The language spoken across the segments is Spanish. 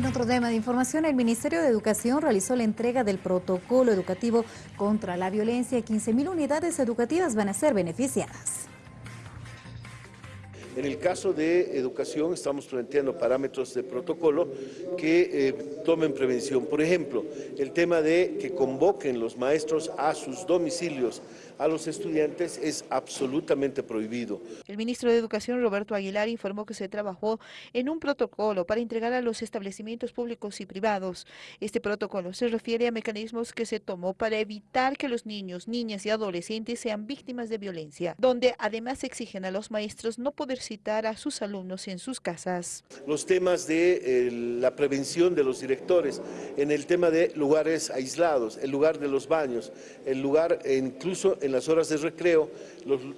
En otro tema de información, el Ministerio de Educación realizó la entrega del protocolo educativo contra la violencia. 15.000 unidades educativas van a ser beneficiadas. En el caso de educación estamos planteando parámetros de protocolo que eh, tomen prevención. Por ejemplo, el tema de que convoquen los maestros a sus domicilios a los estudiantes es absolutamente prohibido. El ministro de Educación, Roberto Aguilar, informó que se trabajó en un protocolo para entregar a los establecimientos públicos y privados. Este protocolo se refiere a mecanismos que se tomó para evitar que los niños, niñas y adolescentes sean víctimas de violencia, donde además exigen a los maestros no poder citar a sus alumnos en sus casas. Los temas de eh, la prevención de los directores, en el tema de lugares aislados, el lugar de los baños, el lugar e incluso en las horas de recreo,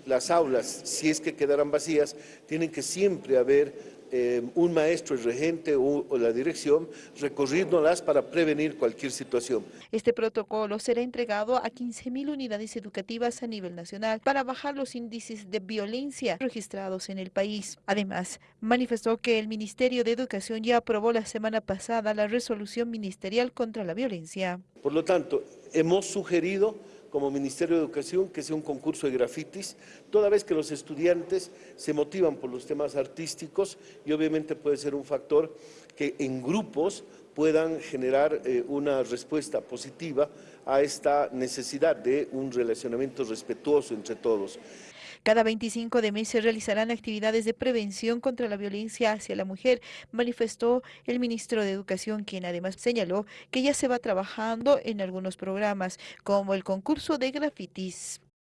las aulas, si es que quedaran vacías, tienen que siempre haber eh, un maestro, el regente o, la dirección recorriéndolas para prevenir cualquier situación. Este protocolo será entregado a 15.000 unidades educativas a nivel nacional para bajar los índices de violencia registrados en el país. Además, manifestó que el Ministerio de Educación ya aprobó la semana pasada la resolución ministerial contra la violencia. Por lo tanto, hemos sugerido como Ministerio de Educación que sea un concurso de grafitis, toda vez que los estudiantes se motivan por los temas artísticos y obviamente puede ser un factor que en grupos puedan generar eh, una respuesta positiva a esta necesidad de un relacionamiento respetuoso entre todos. Cada 25 de mes se realizarán actividades de prevención contra la violencia hacia la mujer, manifestó el ministro de Educación, quien además señaló que ya se va trabajando en algunos programas, como el concurso de grafitis.